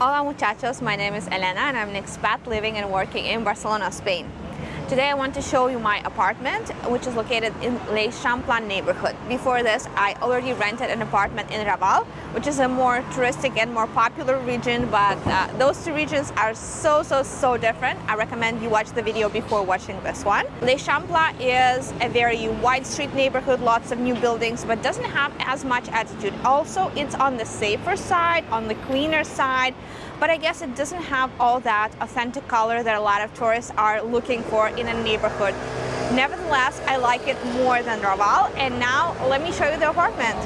Hola muchachos, my name is Elena and I'm an expat living and working in Barcelona, Spain. Today I want to show you my apartment, which is located in l'Eixample neighborhood. Before this, I already rented an apartment in Raval, which is a more touristic and more popular region, but uh, those two regions are so, so, so different. I recommend you watch the video before watching this one. L'Eixample is a very wide street neighborhood, lots of new buildings, but doesn't have as much attitude. Also, it's on the safer side, on the cleaner side, but I guess it doesn't have all that authentic color that a lot of tourists are looking for in a neighborhood. Nevertheless, I like it more than Raval, and now let me show you the apartment.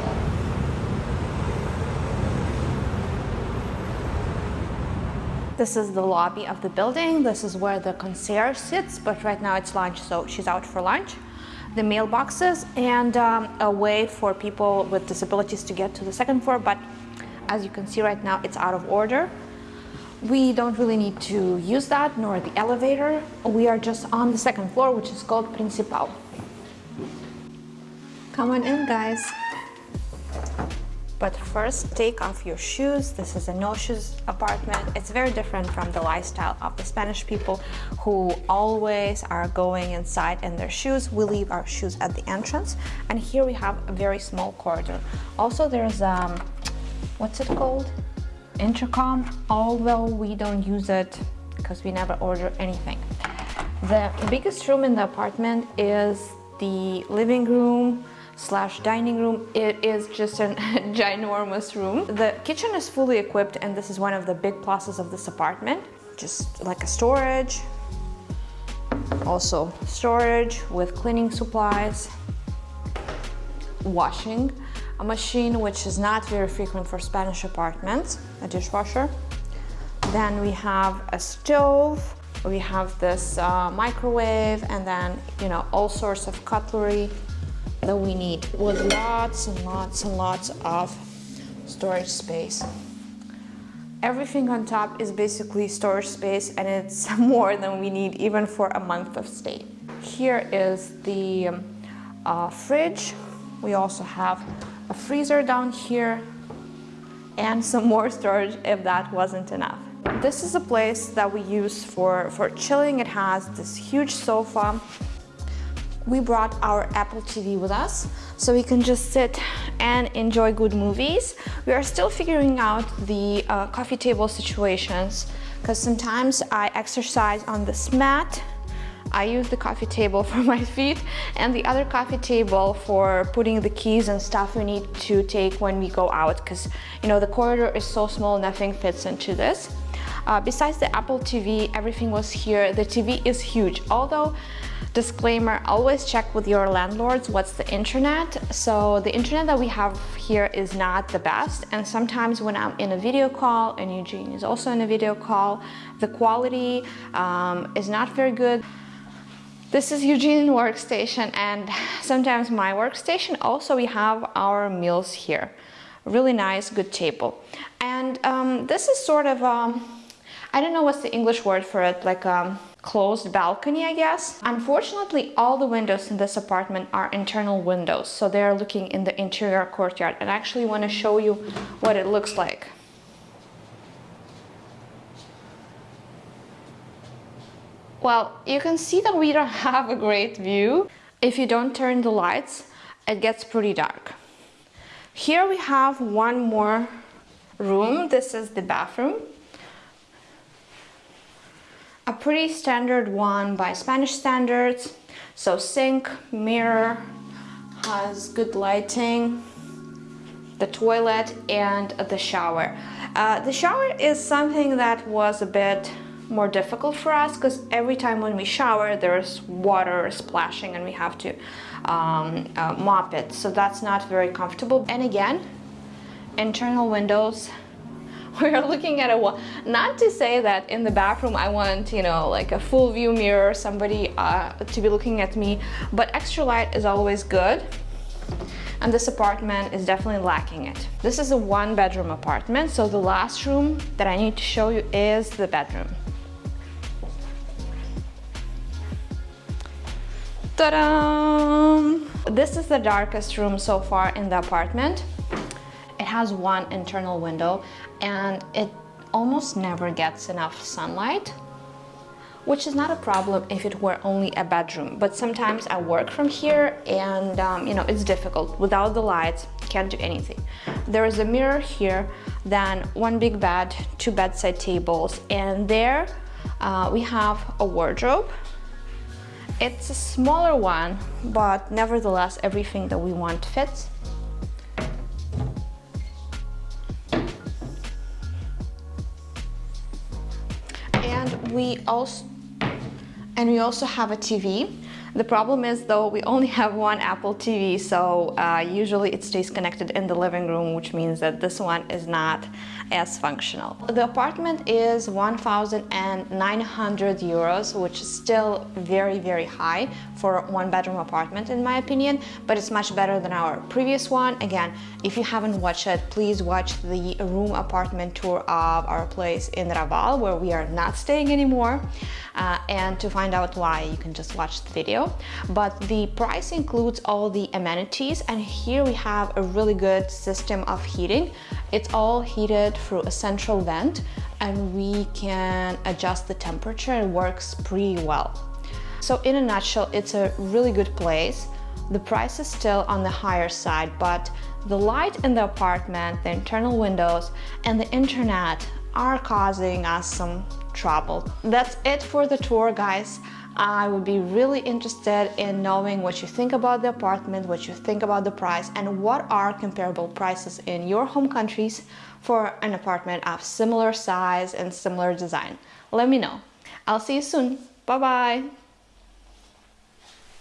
This is the lobby of the building. This is where the concierge sits, but right now it's lunch, so she's out for lunch. The mailboxes and um, a way for people with disabilities to get to the second floor, but as you can see right now, it's out of order. We don't really need to use that, nor the elevator. We are just on the second floor, which is called Principal. Come on in, guys. But first, take off your shoes. This is a no-shoes apartment. It's very different from the lifestyle of the Spanish people who always are going inside in their shoes. We leave our shoes at the entrance. And here we have a very small corridor. Also, there's, um, what's it called? Intercom, although we don't use it because we never order anything. The biggest room in the apartment is the living room slash dining room. It is just a ginormous room. The kitchen is fully equipped and this is one of the big pluses of this apartment. Just like a storage, also storage with cleaning supplies, washing a machine which is not very frequent for Spanish apartments, a dishwasher. Then we have a stove, we have this uh, microwave, and then, you know, all sorts of cutlery that we need with lots and lots and lots of storage space. Everything on top is basically storage space and it's more than we need even for a month of stay. Here is the um, uh, fridge. We also have a freezer down here, and some more storage if that wasn't enough. This is a place that we use for, for chilling. It has this huge sofa. We brought our Apple TV with us so we can just sit and enjoy good movies. We are still figuring out the uh, coffee table situations because sometimes I exercise on this mat I use the coffee table for my feet and the other coffee table for putting the keys and stuff we need to take when we go out because you know the corridor is so small nothing fits into this. Uh, besides the Apple TV, everything was here. The TV is huge, although disclaimer always check with your landlords what's the internet so the internet that we have here is not the best and sometimes when i'm in a video call and eugene is also in a video call the quality um, is not very good this is Eugene workstation and sometimes my workstation. Also, we have our meals here. Really nice, good table. And um, this is sort of, um, I don't know what's the English word for it, like a closed balcony, I guess. Unfortunately, all the windows in this apartment are internal windows, so they're looking in the interior courtyard. And I actually want to show you what it looks like. Well, you can see that we don't have a great view. If you don't turn the lights, it gets pretty dark. Here we have one more room. This is the bathroom. A pretty standard one by Spanish standards. So sink, mirror, has good lighting, the toilet and the shower. Uh, the shower is something that was a bit more difficult for us because every time when we shower there's water splashing and we have to um, uh, mop it so that's not very comfortable and again internal windows we're looking at a wall not to say that in the bathroom I want you know like a full view mirror somebody uh, to be looking at me but extra light is always good and this apartment is definitely lacking it. This is a one bedroom apartment, so the last room that I need to show you is the bedroom. This is the darkest room so far in the apartment. It has one internal window and it almost never gets enough sunlight which is not a problem if it were only a bedroom. But sometimes I work from here and um, you know it's difficult. Without the lights can't do anything. There is a mirror here then one big bed two bedside tables and there uh, we have a wardrobe it's a smaller one but nevertheless everything that we want fits and we also and we also have a TV. The problem is though we only have one Apple TV so uh, usually it stays connected in the living room which means that this one is not as functional. The apartment is 1,900 euros which is still very very high for one bedroom apartment in my opinion but it's much better than our previous one. Again if you haven't watched it please watch the room apartment tour of our place in Raval where we are not staying anymore uh, and to find out why you can just watch the video but the price includes all the amenities and here we have a really good system of heating it's all heated through a central vent and we can adjust the temperature it works pretty well so in a nutshell it's a really good place the price is still on the higher side but the light in the apartment the internal windows and the internet are causing us some trouble. That's it for the tour, guys. I would be really interested in knowing what you think about the apartment, what you think about the price, and what are comparable prices in your home countries for an apartment of similar size and similar design. Let me know. I'll see you soon. Bye-bye.